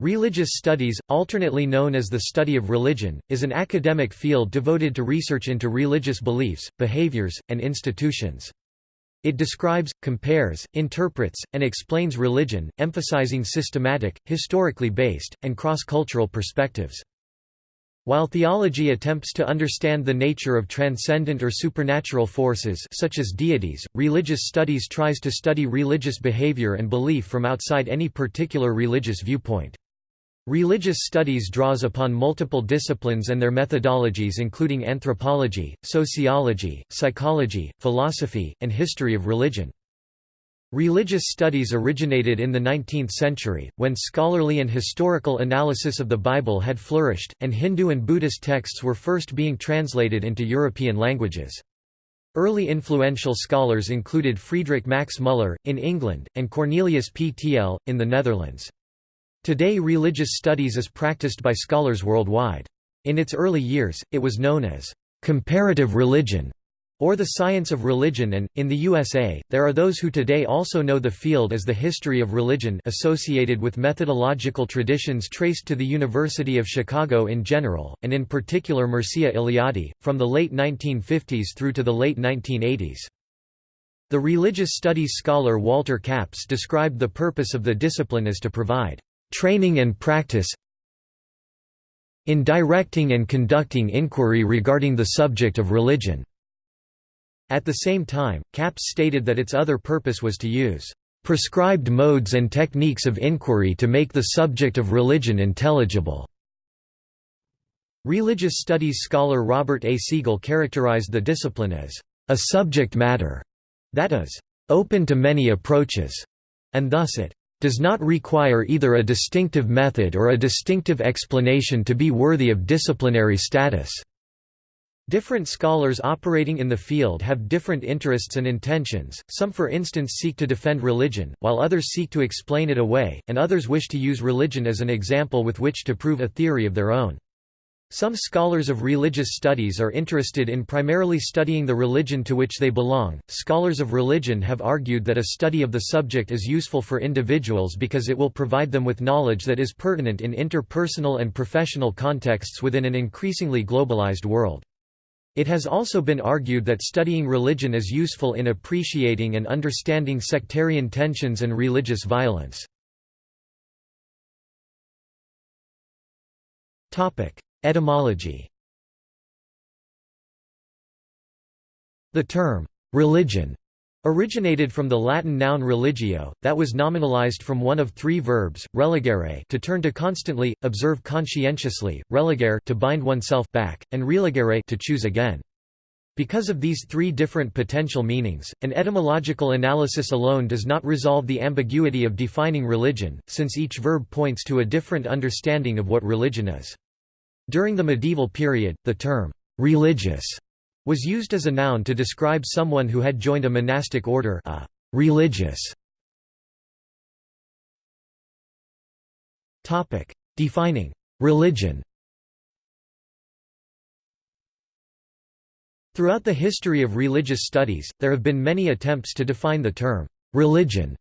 Religious studies, alternately known as the study of religion, is an academic field devoted to research into religious beliefs, behaviors, and institutions. It describes, compares, interprets, and explains religion, emphasizing systematic, historically based, and cross-cultural perspectives. While theology attempts to understand the nature of transcendent or supernatural forces such as deities, religious studies tries to study religious behavior and belief from outside any particular religious viewpoint. Religious studies draws upon multiple disciplines and their methodologies including anthropology, sociology, psychology, philosophy, and history of religion. Religious studies originated in the 19th century, when scholarly and historical analysis of the Bible had flourished, and Hindu and Buddhist texts were first being translated into European languages. Early influential scholars included Friedrich Max Müller, in England, and Cornelius P. Tiele, in the Netherlands. Today religious studies is practiced by scholars worldwide. In its early years, it was known as comparative religion or the science of religion and, in the USA, there are those who today also know the field as the history of religion associated with methodological traditions traced to the University of Chicago in general, and in particular Mircea Eliade, from the late 1950s through to the late 1980s. The religious studies scholar Walter Capps described the purpose of the discipline as to provide training and practice in directing and conducting inquiry regarding the subject of religion." At the same time, Capps stated that its other purpose was to use "...prescribed modes and techniques of inquiry to make the subject of religion intelligible." Religious studies scholar Robert A. Segal characterized the discipline as a subject matter that is open to many approaches, and thus it does not require either a distinctive method or a distinctive explanation to be worthy of disciplinary status. Different scholars operating in the field have different interests and intentions, some for instance seek to defend religion, while others seek to explain it away, and others wish to use religion as an example with which to prove a theory of their own. Some scholars of religious studies are interested in primarily studying the religion to which they belong. Scholars of religion have argued that a study of the subject is useful for individuals because it will provide them with knowledge that is pertinent in interpersonal and professional contexts within an increasingly globalized world. It has also been argued that studying religion is useful in appreciating and understanding sectarian tensions and religious violence. Topic: Etymology The term, religion, originated from the Latin noun religio, that was nominalized from one of three verbs, religere to turn to constantly, observe conscientiously, religare to bind oneself back, and religere to choose again. Because of these three different potential meanings, an etymological analysis alone does not resolve the ambiguity of defining religion, since each verb points to a different understanding of what religion is. During the medieval period, the term «religious» was used as a noun to describe someone who had joined a monastic order a «religious». Defining «religion» Throughout the history of religious studies, there have been many attempts to define the term «religion»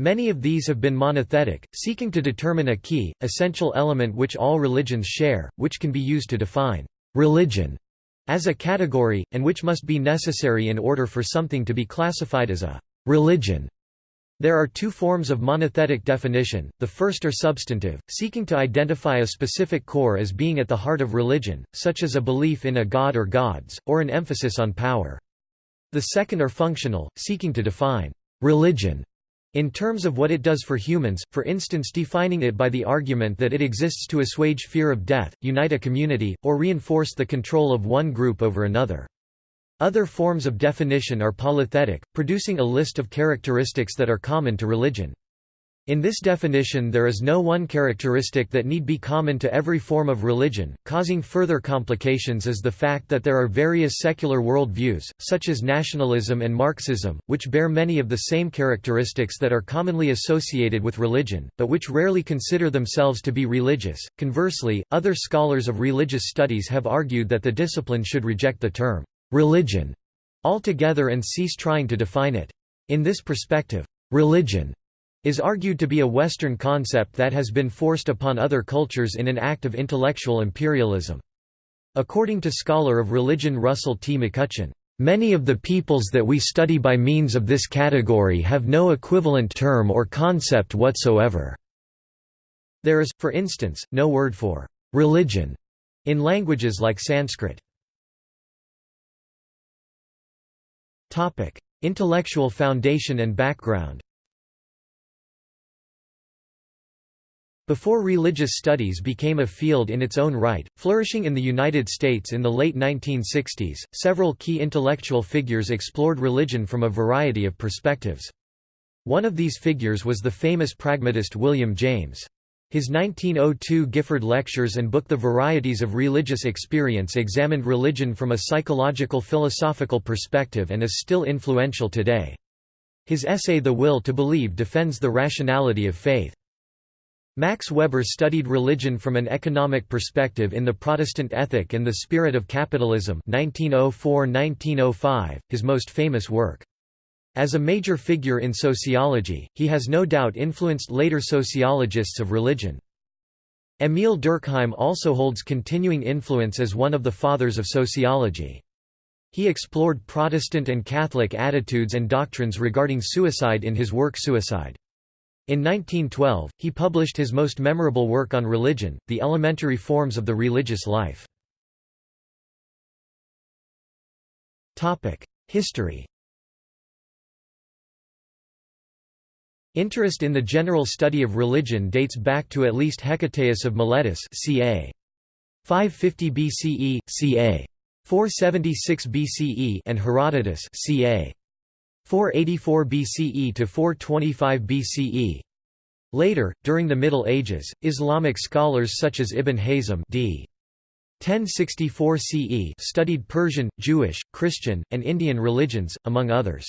Many of these have been monothetic, seeking to determine a key, essential element which all religions share, which can be used to define religion as a category, and which must be necessary in order for something to be classified as a religion. There are two forms of monothetic definition, the first are substantive, seeking to identify a specific core as being at the heart of religion, such as a belief in a god or gods, or an emphasis on power. The second are functional, seeking to define religion in terms of what it does for humans, for instance defining it by the argument that it exists to assuage fear of death, unite a community, or reinforce the control of one group over another. Other forms of definition are polythetic, producing a list of characteristics that are common to religion. In this definition there is no one characteristic that need be common to every form of religion, causing further complications is the fact that there are various secular world views, such as nationalism and Marxism, which bear many of the same characteristics that are commonly associated with religion, but which rarely consider themselves to be religious. Conversely, other scholars of religious studies have argued that the discipline should reject the term religion altogether and cease trying to define it. In this perspective, religion is argued to be a Western concept that has been forced upon other cultures in an act of intellectual imperialism. According to scholar of religion Russell T. McCutcheon, Many of the peoples that we study by means of this category have no equivalent term or concept whatsoever. There is, for instance, no word for religion in languages like Sanskrit. Intellectual foundation and background Before religious studies became a field in its own right, flourishing in the United States in the late 1960s, several key intellectual figures explored religion from a variety of perspectives. One of these figures was the famous pragmatist William James. His 1902 Gifford Lectures and book The Varieties of Religious Experience examined religion from a psychological philosophical perspective and is still influential today. His essay The Will to Believe defends the rationality of faith. Max Weber studied religion from an economic perspective in The Protestant Ethic and the Spirit of Capitalism 1904–1905, his most famous work. As a major figure in sociology, he has no doubt influenced later sociologists of religion. Émile Durkheim also holds continuing influence as one of the fathers of sociology. He explored Protestant and Catholic attitudes and doctrines regarding suicide in his work Suicide. In 1912, he published his most memorable work on religion, The Elementary Forms of the Religious Life. History Interest in the general study of religion dates back to at least Hecataeus of Miletus ca. 550 BCE, ca. 476 BCE and Herodotus ca. 484 BCE to 425 BCE. Later, during the Middle Ages, Islamic scholars such as Ibn Hazm d. 1064 CE studied Persian, Jewish, Christian, and Indian religions, among others.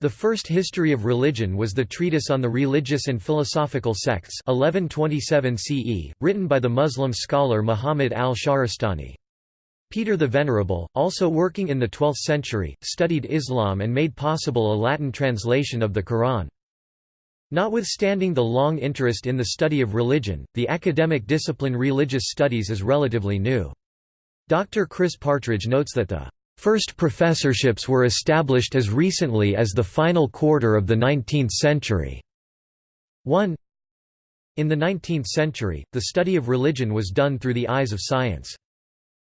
The first history of religion was the Treatise on the Religious and Philosophical Sects 1127 CE, written by the Muslim scholar Muhammad al-Shahrastani. Peter the Venerable, also working in the 12th century, studied Islam and made possible a Latin translation of the Quran. Notwithstanding the long interest in the study of religion, the academic discipline religious studies is relatively new. Dr. Chris Partridge notes that the first professorships were established as recently as the final quarter of the 19th century. 1. In the 19th century, the study of religion was done through the eyes of science.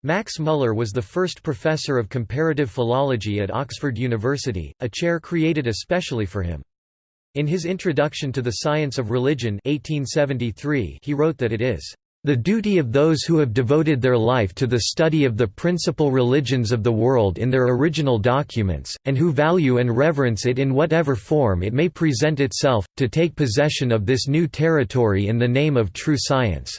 Max Muller was the first professor of comparative philology at Oxford University, a chair created especially for him. In his Introduction to the Science of Religion 1873 he wrote that it is the duty of those who have devoted their life to the study of the principal religions of the world in their original documents, and who value and reverence it in whatever form it may present itself, to take possession of this new territory in the name of true science.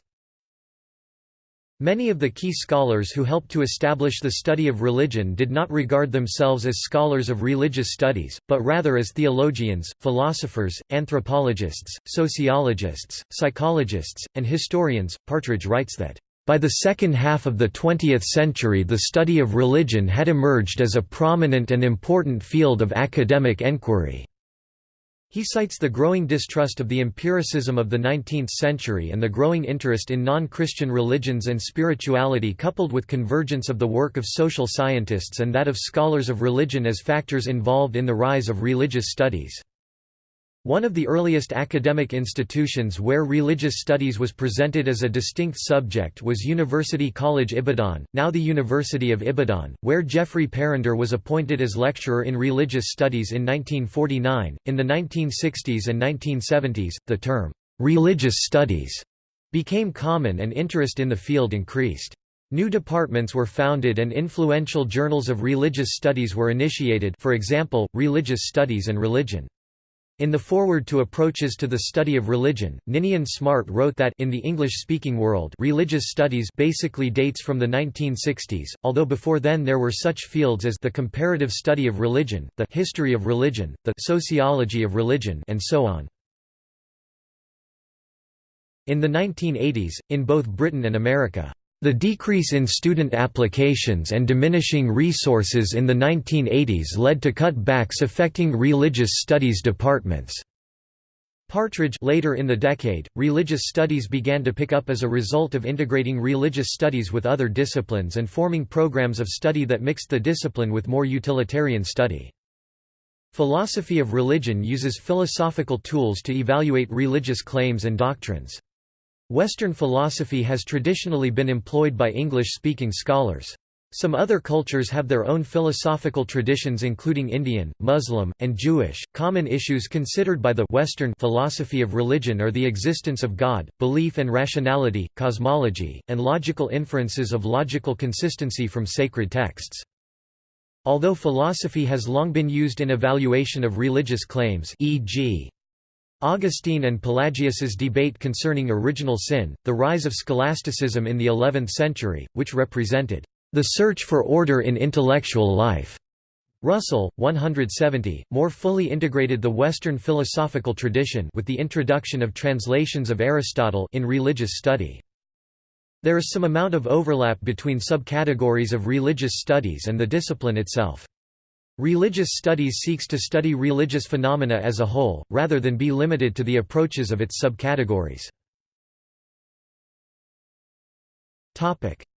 Many of the key scholars who helped to establish the study of religion did not regard themselves as scholars of religious studies, but rather as theologians, philosophers, anthropologists, sociologists, psychologists, and historians. Partridge writes that, by the second half of the 20th century the study of religion had emerged as a prominent and important field of academic enquiry. He cites the growing distrust of the empiricism of the 19th century and the growing interest in non-Christian religions and spirituality coupled with convergence of the work of social scientists and that of scholars of religion as factors involved in the rise of religious studies. One of the earliest academic institutions where religious studies was presented as a distinct subject was University College Ibadan, now the University of Ibadan, where Geoffrey Parrinder was appointed as lecturer in religious studies in 1949. In the 1960s and 1970s, the term religious studies became common and interest in the field increased. New departments were founded and influential journals of religious studies were initiated for example, Religious Studies and Religion. In the foreword to Approaches to the Study of Religion, Ninian Smart wrote that in the English-speaking world religious studies basically dates from the 1960s, although before then there were such fields as the comparative study of religion, the history of religion, the sociology of religion and so on. In the 1980s, in both Britain and America, the decrease in student applications and diminishing resources in the 1980s led to cutbacks affecting religious studies departments. Partridge later in the decade, religious studies began to pick up as a result of integrating religious studies with other disciplines and forming programs of study that mixed the discipline with more utilitarian study. Philosophy of religion uses philosophical tools to evaluate religious claims and doctrines. Western philosophy has traditionally been employed by English-speaking scholars. Some other cultures have their own philosophical traditions including Indian, Muslim, and Jewish. Common issues considered by the Western philosophy of religion are the existence of God, belief and rationality, cosmology, and logical inferences of logical consistency from sacred texts. Although philosophy has long been used in evaluation of religious claims e.g. Augustine and Pelagius's debate concerning original sin, the rise of scholasticism in the 11th century, which represented the search for order in intellectual life. Russell, 170, more fully integrated the Western philosophical tradition with the introduction of translations of Aristotle in religious study. There is some amount of overlap between subcategories of religious studies and the discipline itself. Religious studies seeks to study religious phenomena as a whole, rather than be limited to the approaches of its subcategories.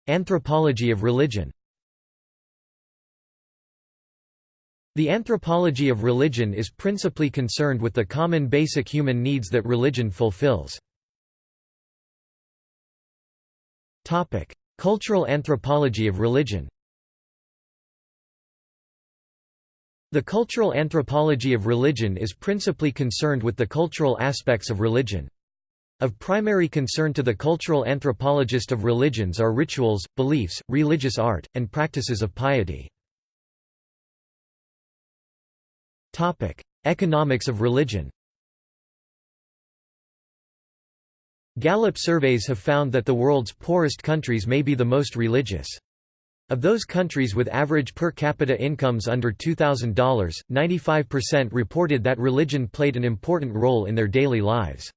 Anthropology of religion The anthropology of religion is principally concerned with the common basic human needs that religion fulfills. Cultural anthropology of religion The cultural anthropology of religion is principally concerned with the cultural aspects of religion. Of primary concern to the cultural anthropologist of religions are rituals, beliefs, religious art, and practices of piety. Economics of religion Gallup surveys have found that the world's poorest countries may be the most religious. Of those countries with average per capita incomes under $2,000, 95% reported that religion played an important role in their daily lives.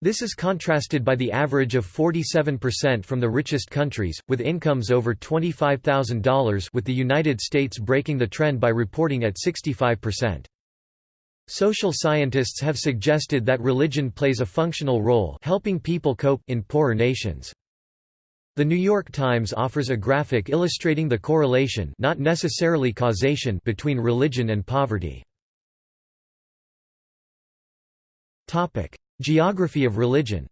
This is contrasted by the average of 47% from the richest countries, with incomes over $25,000 with the United States breaking the trend by reporting at 65%. Social scientists have suggested that religion plays a functional role helping people cope in poorer nations. The New York Times offers a graphic illustrating the correlation not necessarily causation between religion and poverty. Geography of religion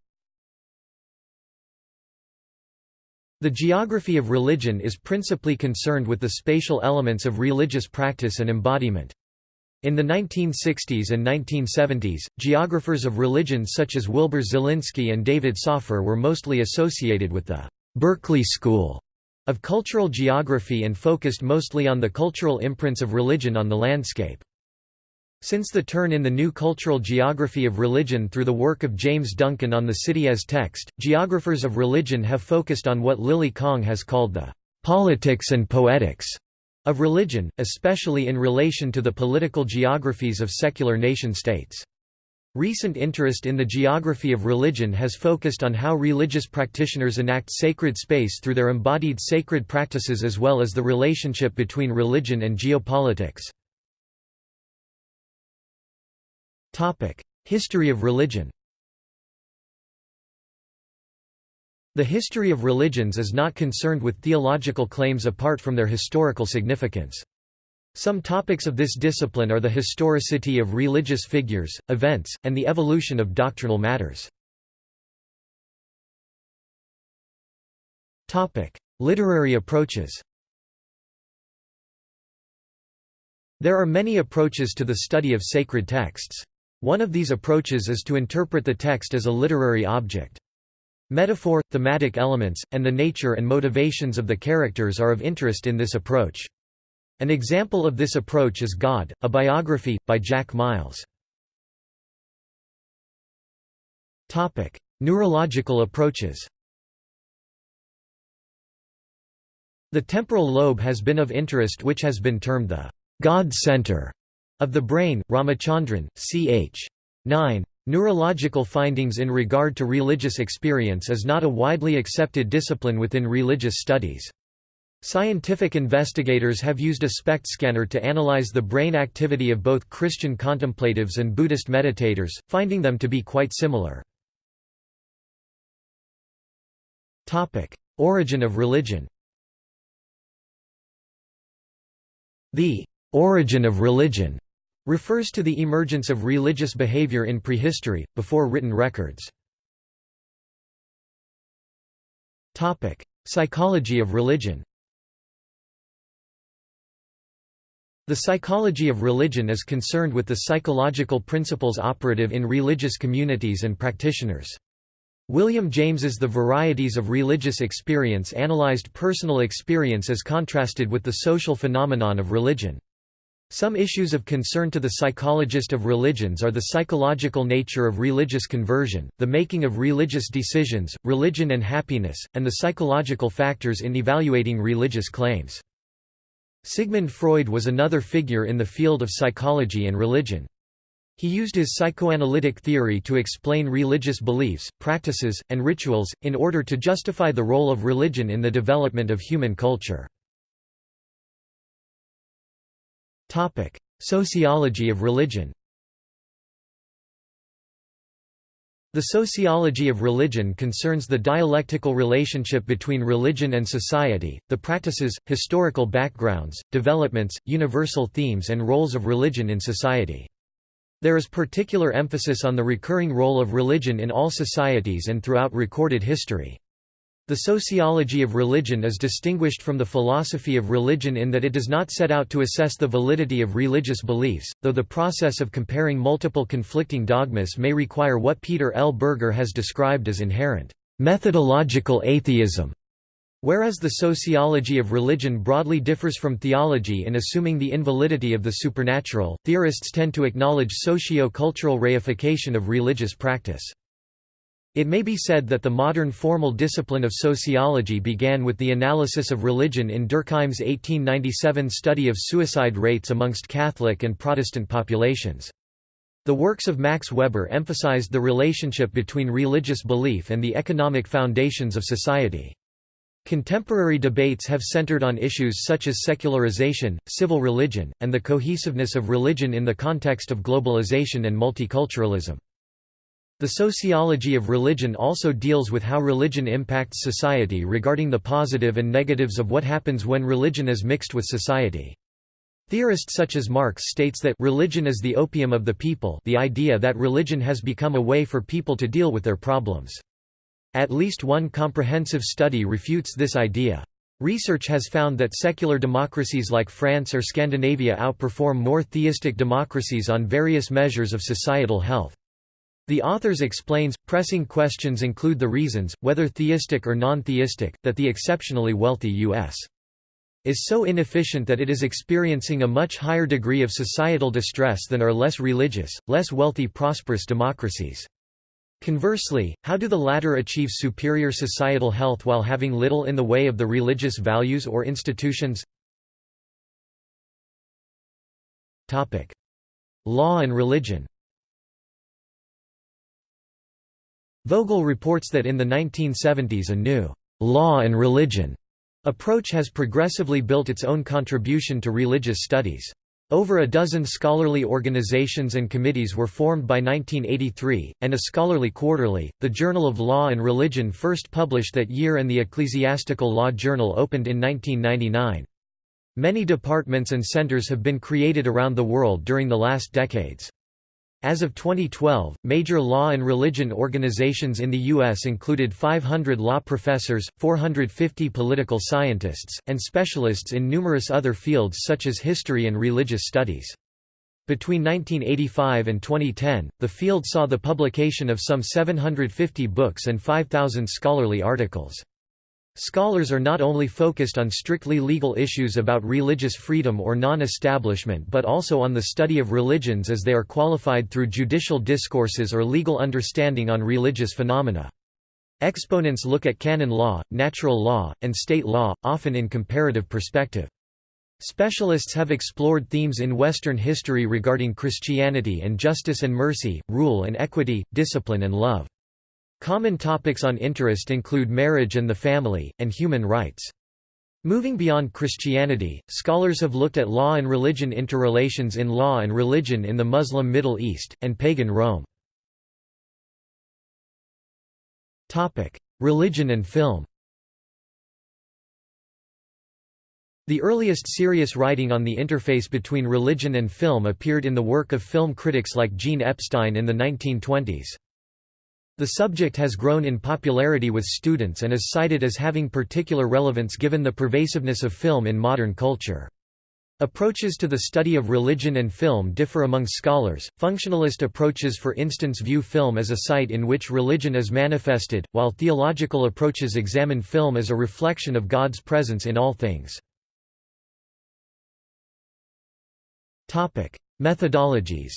The geography of religion is principally concerned with the spatial elements of religious practice and embodiment. In the 1960s and 1970s, geographers of religion such as Wilbur Zelinsky and David Sopher were mostly associated with the Berkeley School of Cultural Geography and focused mostly on the cultural imprints of religion on the landscape. Since the turn in the new cultural geography of religion through the work of James Duncan on the city as text, geographers of religion have focused on what Lily Kong has called the politics and poetics of religion, especially in relation to the political geographies of secular nation-states. Recent interest in the geography of religion has focused on how religious practitioners enact sacred space through their embodied sacred practices as well as the relationship between religion and geopolitics. History of religion The history of religions is not concerned with theological claims apart from their historical significance. Some topics of this discipline are the historicity of religious figures, events, and the evolution of doctrinal matters. Literary approaches There are many approaches to the study of sacred texts. One of these approaches is to interpret the text as a literary object. Metaphor, thematic elements, and the nature and motivations of the characters are of interest in this approach. An example of this approach is God, a biography, by Jack Miles. Neurological approaches The temporal lobe has been of interest which has been termed the God center of the brain, Ramachandran, ch. 9. Neurological findings in regard to religious experience is not a widely accepted discipline within religious studies. Scientific investigators have used a SPECT scanner to analyze the brain activity of both Christian contemplatives and Buddhist meditators, finding them to be quite similar. Origin of religion The origin of religion refers to the emergence of religious behavior in prehistory, before written records. Psychology of religion The psychology of religion is concerned with the psychological principles operative in religious communities and practitioners. William James's The Varieties of Religious Experience analyzed personal experience as contrasted with the social phenomenon of religion. Some issues of concern to the psychologist of religions are the psychological nature of religious conversion, the making of religious decisions, religion and happiness, and the psychological factors in evaluating religious claims. Sigmund Freud was another figure in the field of psychology and religion. He used his psychoanalytic theory to explain religious beliefs, practices, and rituals, in order to justify the role of religion in the development of human culture. Sociology of religion The sociology of religion concerns the dialectical relationship between religion and society, the practices, historical backgrounds, developments, universal themes and roles of religion in society. There is particular emphasis on the recurring role of religion in all societies and throughout recorded history. The sociology of religion is distinguished from the philosophy of religion in that it does not set out to assess the validity of religious beliefs, though the process of comparing multiple conflicting dogmas may require what Peter L. Berger has described as inherent methodological atheism. Whereas the sociology of religion broadly differs from theology in assuming the invalidity of the supernatural, theorists tend to acknowledge socio-cultural reification of religious practice. It may be said that the modern formal discipline of sociology began with the analysis of religion in Durkheim's 1897 study of suicide rates amongst Catholic and Protestant populations. The works of Max Weber emphasized the relationship between religious belief and the economic foundations of society. Contemporary debates have centered on issues such as secularization, civil religion, and the cohesiveness of religion in the context of globalization and multiculturalism. The sociology of religion also deals with how religion impacts society regarding the positive and negatives of what happens when religion is mixed with society. Theorists such as Marx states that religion is the opium of the people the idea that religion has become a way for people to deal with their problems. At least one comprehensive study refutes this idea. Research has found that secular democracies like France or Scandinavia outperform more theistic democracies on various measures of societal health. The authors explains, pressing questions include the reasons, whether theistic or non-theistic, that the exceptionally wealthy U.S. is so inefficient that it is experiencing a much higher degree of societal distress than are less religious, less wealthy prosperous democracies. Conversely, how do the latter achieve superior societal health while having little in the way of the religious values or institutions? Law and religion Vogel reports that in the 1970s a new «law and religion» approach has progressively built its own contribution to religious studies. Over a dozen scholarly organizations and committees were formed by 1983, and a scholarly quarterly, the Journal of Law and Religion first published that year and the Ecclesiastical Law Journal opened in 1999. Many departments and centers have been created around the world during the last decades. As of 2012, major law and religion organizations in the U.S. included 500 law professors, 450 political scientists, and specialists in numerous other fields such as history and religious studies. Between 1985 and 2010, the field saw the publication of some 750 books and 5,000 scholarly articles. Scholars are not only focused on strictly legal issues about religious freedom or non-establishment but also on the study of religions as they are qualified through judicial discourses or legal understanding on religious phenomena. Exponents look at canon law, natural law, and state law, often in comparative perspective. Specialists have explored themes in Western history regarding Christianity and justice and mercy, rule and equity, discipline and love. Common topics on interest include marriage and the family, and human rights. Moving beyond Christianity, scholars have looked at law and religion interrelations in law and religion in the Muslim Middle East, and pagan Rome. Religion and film The earliest serious writing on the interface between religion and film appeared in the work of film critics like Jean Epstein in the 1920s. The subject has grown in popularity with students and is cited as having particular relevance given the pervasiveness of film in modern culture. Approaches to the study of religion and film differ among scholars. Functionalist approaches, for instance, view film as a site in which religion is manifested, while theological approaches examine film as a reflection of God's presence in all things. Topic: Methodologies.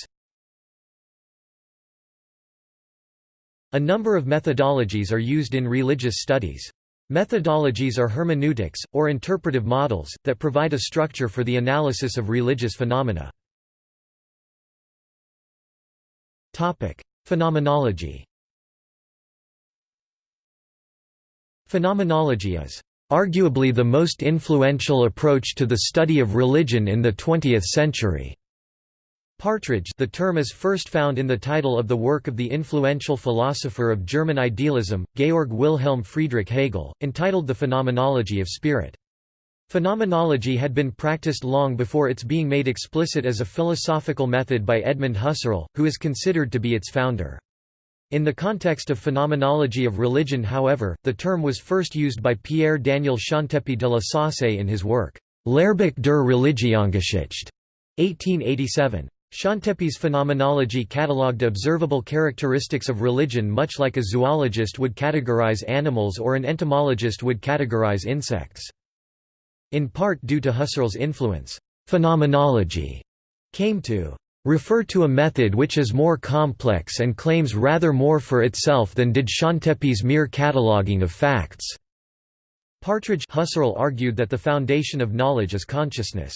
A number of methodologies are used in religious studies. Methodologies are hermeneutics, or interpretive models, that provide a structure for the analysis of religious phenomena. Phenomenology Phenomenology is arguably the most influential approach to the study of religion in the 20th century. Partridge the term is first found in the title of the work of the influential philosopher of German idealism, Georg Wilhelm Friedrich Hegel, entitled The Phenomenology of Spirit. Phenomenology had been practiced long before its being made explicit as a philosophical method by Edmund Husserl, who is considered to be its founder. In the context of phenomenology of religion however, the term was first used by Pierre-Daniel Chantepie de la Saussaye in his work, Lehrbuch der Religionsgeschichte, 1887. Chantepie's phenomenology catalogued observable characteristics of religion much like a zoologist would categorize animals or an entomologist would categorize insects. In part due to Husserl's influence, phenomenology came to refer to a method which is more complex and claims rather more for itself than did Chantepie's mere cataloguing of facts. Partridge Husserl argued that the foundation of knowledge is consciousness.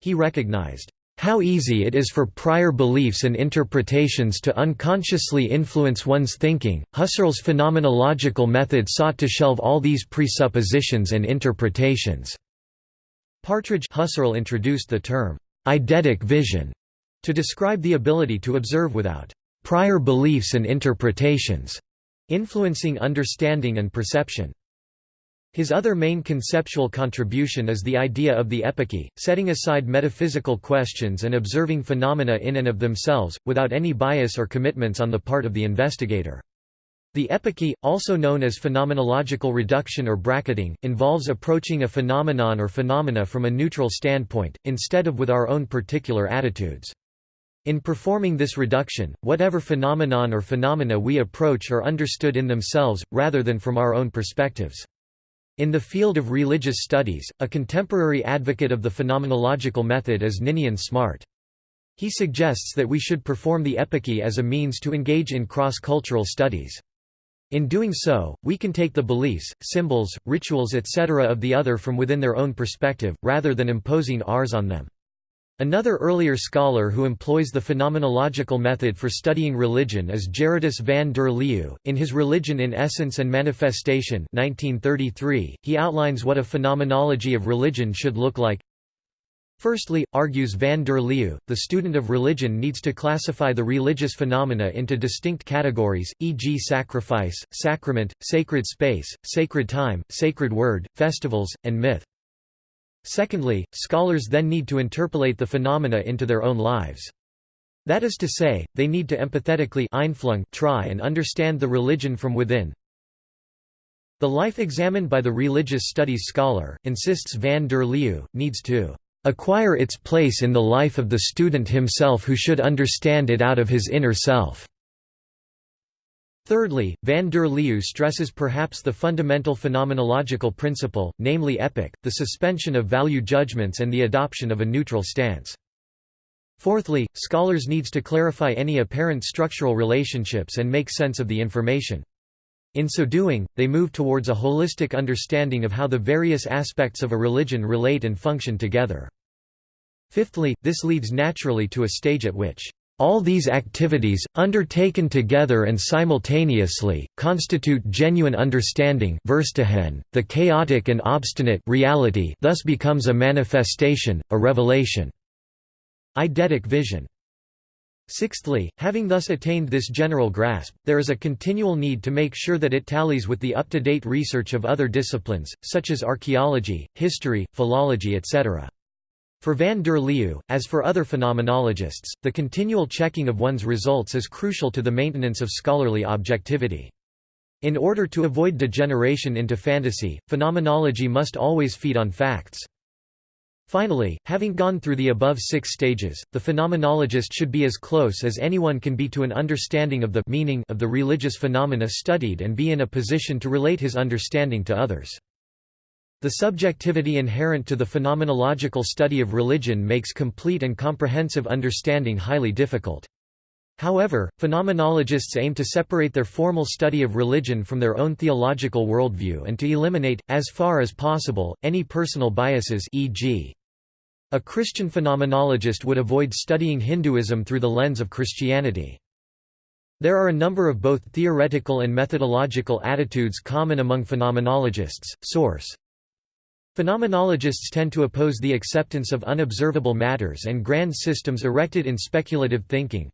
He recognized, "...how easy it is for prior beliefs and interpretations to unconsciously influence one's thinking." Husserl's phenomenological method sought to shelve all these presuppositions and interpretations. Partridge Husserl introduced the term, eidetic vision, to describe the ability to observe without prior beliefs and interpretations, influencing understanding and perception. His other main conceptual contribution is the idea of the epoche, setting aside metaphysical questions and observing phenomena in and of themselves, without any bias or commitments on the part of the investigator. The epoche, also known as phenomenological reduction or bracketing, involves approaching a phenomenon or phenomena from a neutral standpoint, instead of with our own particular attitudes. In performing this reduction, whatever phenomenon or phenomena we approach are understood in themselves, rather than from our own perspectives. In the field of religious studies, a contemporary advocate of the phenomenological method is Ninian Smart. He suggests that we should perform the epoche as a means to engage in cross-cultural studies. In doing so, we can take the beliefs, symbols, rituals etc. of the other from within their own perspective, rather than imposing ours on them. Another earlier scholar who employs the phenomenological method for studying religion is Gerardus van der Leeuw. In his Religion in Essence and Manifestation 1933, he outlines what a phenomenology of religion should look like. Firstly, argues van der Leeuw, the student of religion needs to classify the religious phenomena into distinct categories, e.g. sacrifice, sacrament, sacred space, sacred time, sacred word, festivals, and myth. Secondly, scholars then need to interpolate the phenomena into their own lives. That is to say, they need to empathetically try and understand the religion from within. The life examined by the religious studies scholar, insists van der Leeuw, needs to acquire its place in the life of the student himself who should understand it out of his inner self. Thirdly, van der Leeuw stresses perhaps the fundamental phenomenological principle, namely epoche, the suspension of value judgments and the adoption of a neutral stance. Fourthly, scholars needs to clarify any apparent structural relationships and make sense of the information. In so doing, they move towards a holistic understanding of how the various aspects of a religion relate and function together. Fifthly, this leads naturally to a stage at which All these activities, undertaken together and simultaneously, constitute genuine understanding the chaotic and obstinate reality thus becomes a manifestation, a revelation. Eidetic vision Sixthly, having thus attained this general grasp, there is a continual need to make sure that it tallies with the up-to-date research of other disciplines, such as archaeology, history, philology etc. For van der Leeuw, as for other phenomenologists, the continual checking of one's results is crucial to the maintenance of scholarly objectivity. In order to avoid degeneration into fantasy, phenomenology must always feed on facts. Finally, having gone through the above six stages, the phenomenologist should be as close as anyone can be to an understanding of the meaning of the religious phenomena studied and be in a position to relate his understanding to others. The subjectivity inherent to the phenomenological study of religion makes complete and comprehensive understanding highly difficult. However, phenomenologists aim to separate their formal study of religion from their own theological worldview and to eliminate, as far as possible, any personal biases e.g. A Christian phenomenologist would avoid studying Hinduism through the lens of Christianity. There are a number of both theoretical and methodological attitudes common among phenomenologists. Source Phenomenologists tend to oppose the acceptance of unobservable matters and grand systems erected in speculative thinking.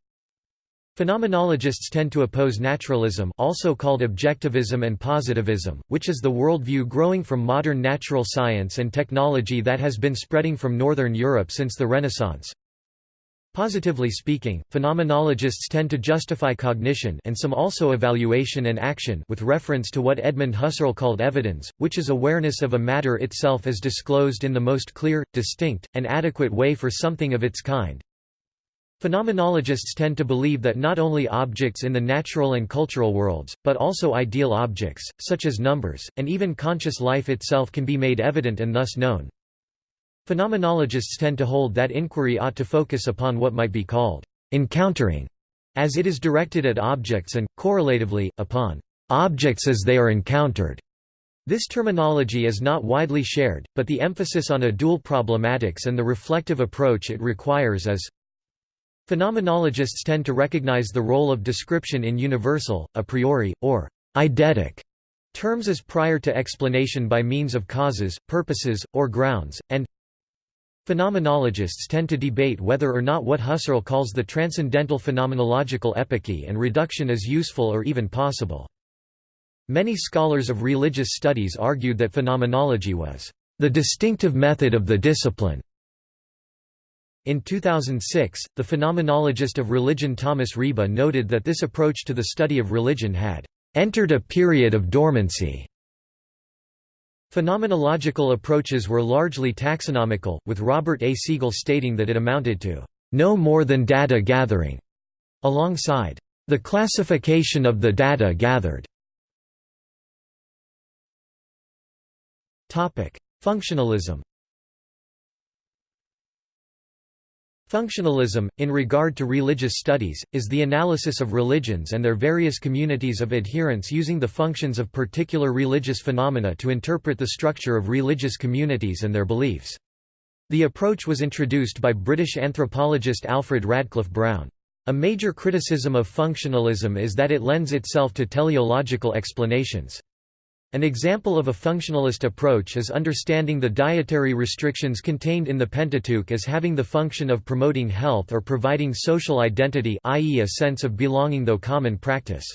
Phenomenologists tend to oppose naturalism also called objectivism and positivism, which is the worldview growing from modern natural science and technology that has been spreading from Northern Europe since the Renaissance. Positively speaking, phenomenologists tend to justify cognition and some also evaluation and action with reference to what Edmund Husserl called evidence, which is awareness of a matter itself as disclosed in the most clear, distinct, and adequate way for something of its kind. Phenomenologists tend to believe that not only objects in the natural and cultural worlds, but also ideal objects, such as numbers, and even conscious life itself can be made evident and thus known. Phenomenologists tend to hold that inquiry ought to focus upon what might be called encountering, as it is directed at objects and, correlatively, upon objects as they are encountered. This terminology is not widely shared, but the emphasis on a dual problematics and the reflective approach it requires is Phenomenologists tend to recognize the role of description in universal, a priori, or eidetic terms as prior to explanation by means of causes, purposes, or grounds, and Phenomenologists tend to debate whether or not what Husserl calls the transcendental phenomenological epoche and reduction is useful or even possible. Many scholars of religious studies argued that phenomenology was the distinctive method of the discipline. In 2006, the phenomenologist of religion Thomas Ryba noted that this approach to the study of religion had entered a period of dormancy Phenomenological approaches were largely taxonomical, with Robert A. Segal stating that it amounted to no more than data gathering, alongside the classification of the data gathered. Functionalism Functionalism, in regard to religious studies, is the analysis of religions and their various communities of adherents using the functions of particular religious phenomena to interpret the structure of religious communities and their beliefs. The approach was introduced by British anthropologist Alfred Radcliffe Brown. A major criticism of functionalism is that it lends itself to teleological explanations. An example of a functionalist approach is understanding the dietary restrictions contained in the Pentateuch as having the function of promoting health or providing social identity i.e. a sense of belonging though common practice.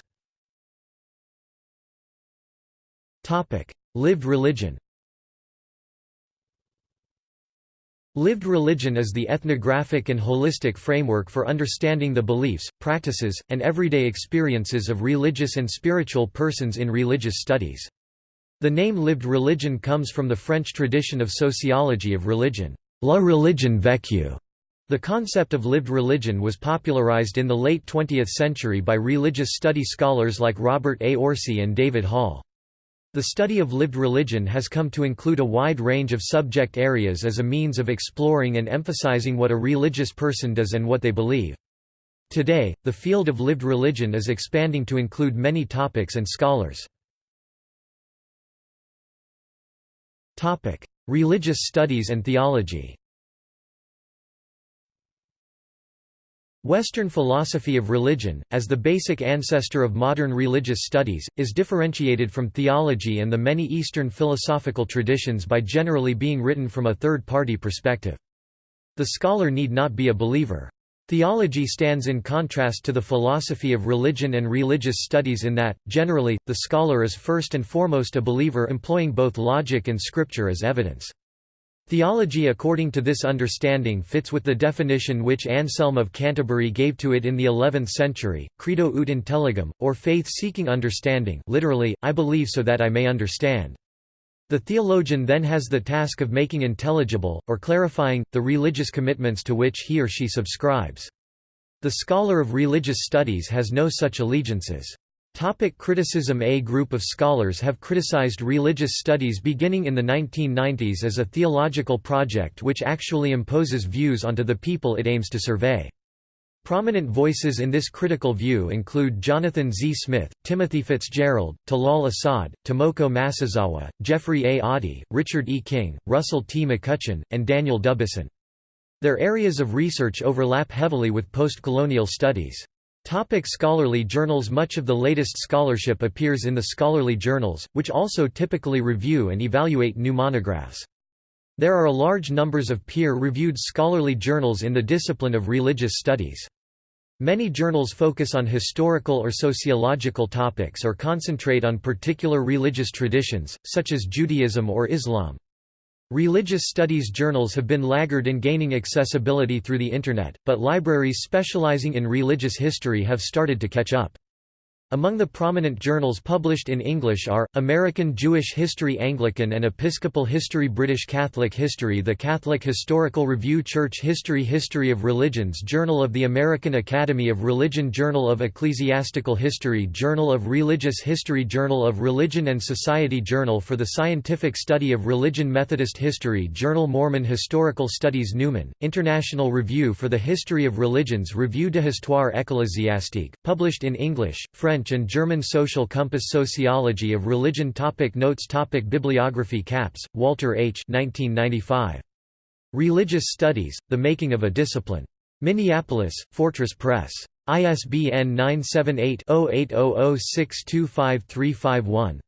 Lived religion Lived religion is the ethnographic and holistic framework for understanding the beliefs, practices, and everyday experiences of religious and spiritual persons in religious studies. The name lived religion comes from the French tradition of sociology of religion, la religion vécue. The concept of lived religion was popularized in the late 20th century by religious study scholars like Robert A. Orsi and David Hall. The study of lived religion has come to include a wide range of subject areas as a means of exploring and emphasizing what a religious person does and what they believe. Today, the field of lived religion is expanding to include many topics and scholars. Topic: Religious studies and theology. Western philosophy of religion, as the basic ancestor of modern religious studies, is differentiated from theology and the many Eastern philosophical traditions by generally being written from a third-party perspective. The scholar need not be a believer. Theology stands in contrast to the philosophy of religion and religious studies in that, generally, the scholar is first and foremost a believer employing both logic and scripture as evidence. Theology according to this understanding fits with the definition which Anselm of Canterbury gave to it in the 11th century, credo ut intelligam, or faith-seeking understanding literally, I believe so that I may understand. The theologian then has the task of making intelligible, or clarifying, the religious commitments to which he or she subscribes. The scholar of religious studies has no such allegiances. Topic criticism A group of scholars have criticized religious studies beginning in the 1990s as a theological project which actually imposes views onto the people it aims to survey. Prominent voices in this critical view include Jonathan Z. Smith, Timothy Fitzgerald, Talal Asad, Tomoko Masuzawa, Geoffrey A. Oddie, Richard E. King, Russell T. McCutcheon, and Daniel Dubuisson. Their areas of research overlap heavily with postcolonial studies. Topic scholarly journals Much of the latest scholarship appears in the scholarly journals, which also typically review and evaluate new monographs. There are a large numbers of peer-reviewed scholarly journals in the discipline of religious studies. Many journals focus on historical or sociological topics or concentrate on particular religious traditions, such as Judaism or Islam. Religious studies journals have been laggard in gaining accessibility through the Internet, but libraries specializing in religious history have started to catch up. Among the prominent journals published in English are, American Jewish History Anglican and Episcopal History British Catholic History The Catholic Historical Review Church History History of Religions Journal of the American Academy of Religion Journal of Ecclesiastical History Journal of Religious History Journal of Religion and Society Journal for the Scientific Study of Religion Methodist History Journal Mormon Historical Studies Numen, International Review for the History of Religions Revue de Histoire Ecclésiastique, published in English, French French and German Social Compass Sociology of Religion topic Notes topic Bibliography Capps, Walter H. 1995. Religious Studies, The Making of a Discipline. Minneapolis, Fortress Press. ISBN 978-0800625351.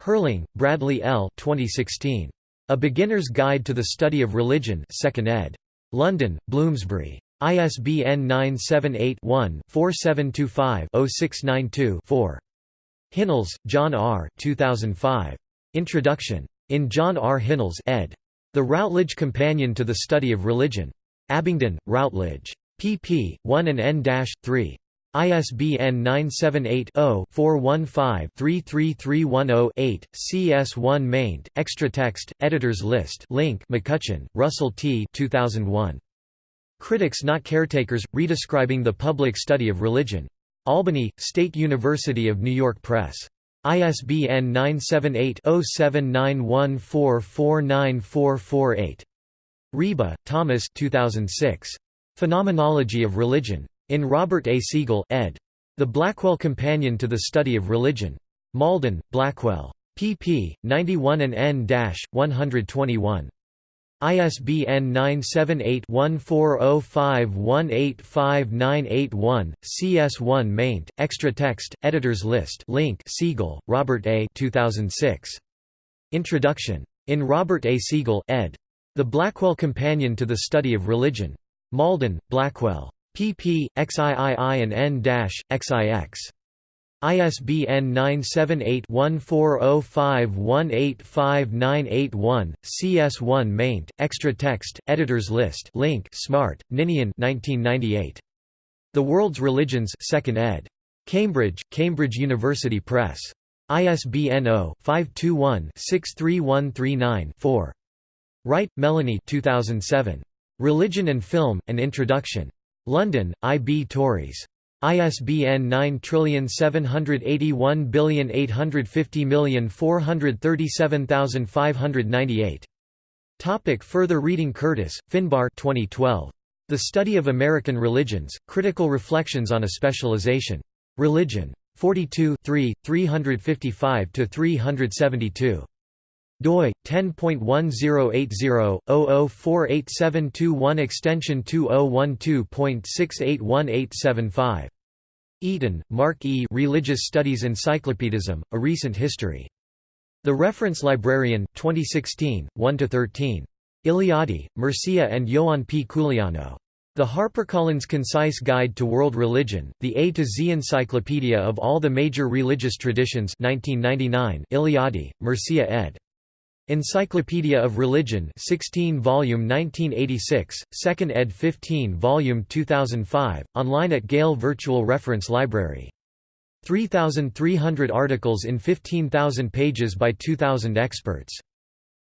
Herling, Bradley L. 2016. A Beginner's Guide to the Study of Religion 2nd ed. London, Bloomsbury. ISBN 978-1-4725-0692-4. Hinnells, John R. 2005. Introduction. In John R. Hinnells ed. The Routledge Companion to the Study of Religion. Abingdon, Routledge. pp. 1 and n-3. ISBN 978-0-415-33310-8, CS1 maint, extra text, editors list link McCutcheon, Russell T. 2001. Critics Not Caretakers, Redescribing the Public Study of Religion. Albany, State University of New York Press. ISBN 978-0791449448. Ryba, Thomas 2006. Phenomenology of Religion. In Robert A. Segal, ed. The Blackwell Companion to the Study of Religion. Malden, Blackwell. pp. 91 and n-121. ISBN 978-1405185981, CS1 maint, extra text, editors list link Segal, Robert A. 2006. Introduction. In Robert A. Segal, ed. The Blackwell Companion to the Study of Religion. Malden, Blackwell. pp. xiii and n-xix. ISBN 978-1405185981, CS1 maint, extra text, editors list link Smart, Ninian 1998. The World's Religions 2nd ed. Cambridge, Cambridge University Press. ISBN 0-521-63139-4. Wright, Melanie 2007. Religion and Film, An Introduction. London, I. B. Tauris. ISBN 9781850437598. Topic further reading Curtis, Finbarr 2012. The Study of American Religions, Critical Reflections on a Specialization. Religion. 42 3, 355–372. doi 10.1080/00487221 extension 2012.681875 Eaton, Mark E. Religious Studies Encyclopedism: A Recent History. The Reference Librarian, 2016, 1–13. Eliade, Mircea and Ioan P. Culianu. The HarperCollins Concise Guide to World Religion, the A to Z Encyclopedia of All the Major Religious Traditions 1999, Eliade, Mircea ed. Encyclopedia of Religion 16 volume 1986, 2nd ed 15 volume 2005, online at Gale Virtual Reference Library. 3,300 articles in 15,000 pages by 2,000 experts.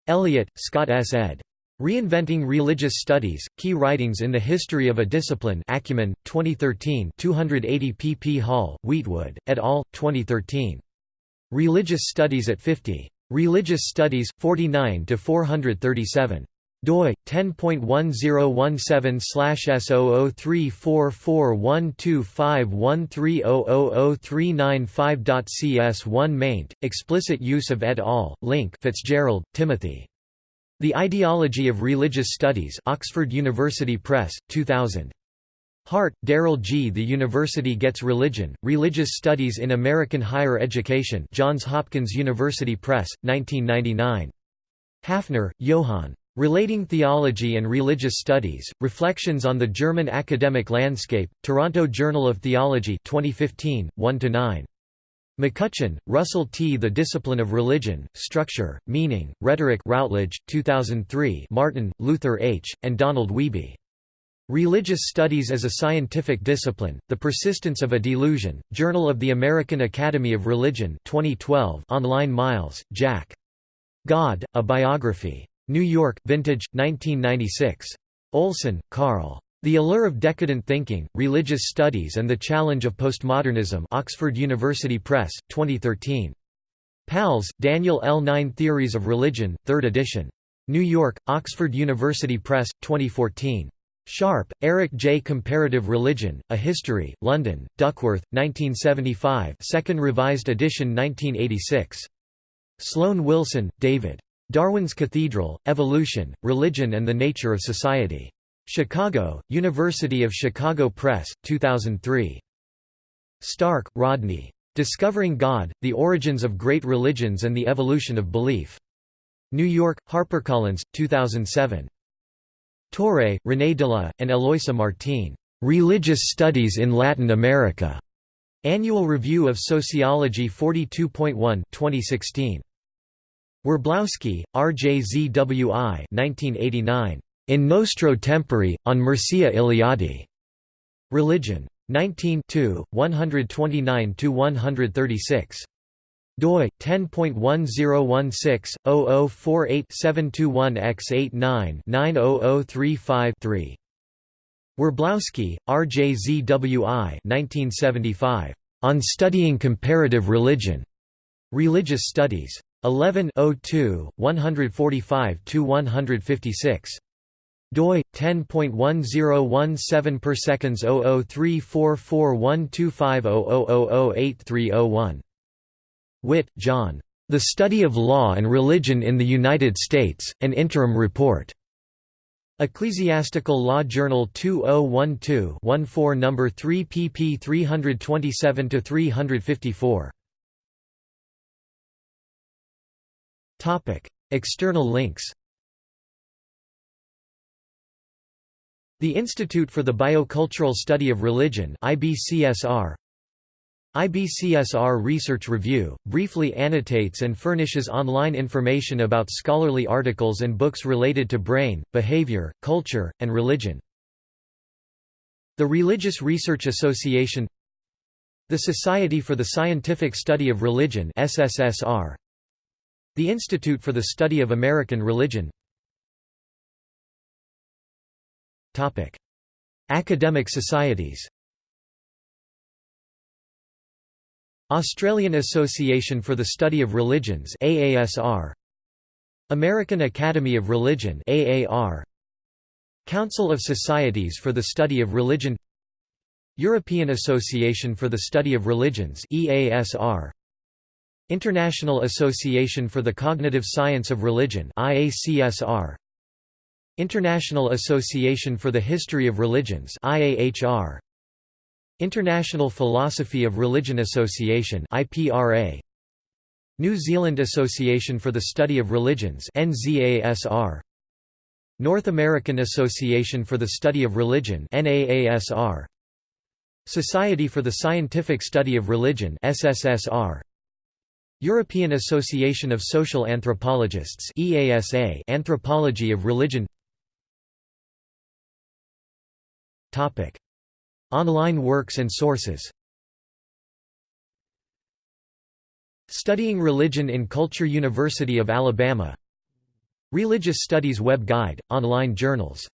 Elliott, Scott S. ed. Reinventing Religious Studies, Key Writings in the History of a Discipline Acumen, 2013 280 pp Hall, Wheatwood, et al., 2013. Religious Studies at 50. Religious Studies, 49 to 437 doi 10.1017/S0034412513003995.cs1 maint explicit use of et al. link Fitzgerald Timothy. The Ideology of Religious Studies Oxford University Press 2000 Hart, Darryl G. The University Gets Religion, Religious Studies in American Higher Education Johns Hopkins University Press, 1999. Hafner, Johann. Relating Theology and Religious Studies, Reflections on the German Academic Landscape, Toronto Journal of Theology 2015, 1–9. McCutcheon, Russell T. The Discipline of Religion, Structure, Meaning, Rhetoric Routledge, 2003 Martin, Luther H., and Donald Wiebe. Religious Studies as a Scientific Discipline, The Persistence of a Delusion, Journal of the American Academy of Religion 2012 online Miles, Jack. God, A Biography. New York, Vintage, 1996. Olson, Carl. The Allure of Decadent Thinking, Religious Studies and the Challenge of Postmodernism Oxford University Press, 2013. Pals, Daniel L. Nine Theories of Religion, 3rd edition. New York, Oxford University Press, 2014. Sharpe, Eric J. Comparative Religion, A History, London, Duckworth, 1975 2nd Revised edition 1986. Sloan Wilson, David. Darwin's Cathedral, Evolution, Religion and the Nature of Society. Chicago, University of Chicago Press, 2003. Stark, Rodney. Discovering God, The Origins of Great Religions and the Evolution of Belief. New York, HarperCollins, 2007. Torre, René Dela, and Eloisa Martín. Religious Studies in Latin America. Annual Review of Sociology 42.1 2016. Werblowsky, RJZWI 1989. In Nostro Tempore, on Mircea Eliade. Religion. 19 129–136 doi 10.1016/0048-721-X89-90035-3. Werblowsky, RJZWI 1975. On Studying Comparative Religion. Religious Studies. 11 02, 145–156 doi 10.1017 per seconds 0034412500008301 Witt, John. The Study of Law and Religion in the United States, an Interim Report. Ecclesiastical Law Journal 2012-14 No. 3 pp 327–354. External links The Institute for the Biocultural Study of Religion IBCSR IBCSR Research Review, briefly annotates and furnishes online information about scholarly articles and books related to brain, behavior, culture, and religion. The Religious Research Association The Society for the Scientific Study of Religion SSSR, The Institute for the Study of American Religion. Academic societies Australian Association for the Study of Religions AASR American Academy of Religion AAR Council of Societies for the Study of Religion. European Association for the Study of Religions EASR International Association for the Cognitive Science of Religion IACSR International Association for the History of Religions IAHR International Philosophy of Religion Association IPRA New Zealand Association for the Study of Religions NZASR North American Association for the Study of Religion NAASR Society for the Scientific Study of Religion SSSR European Association of Social Anthropologists EASA Anthropology of Religion. Topic Online works and sources. Studying Religion in Culture University of Alabama. Religious Studies Web Guide, online journals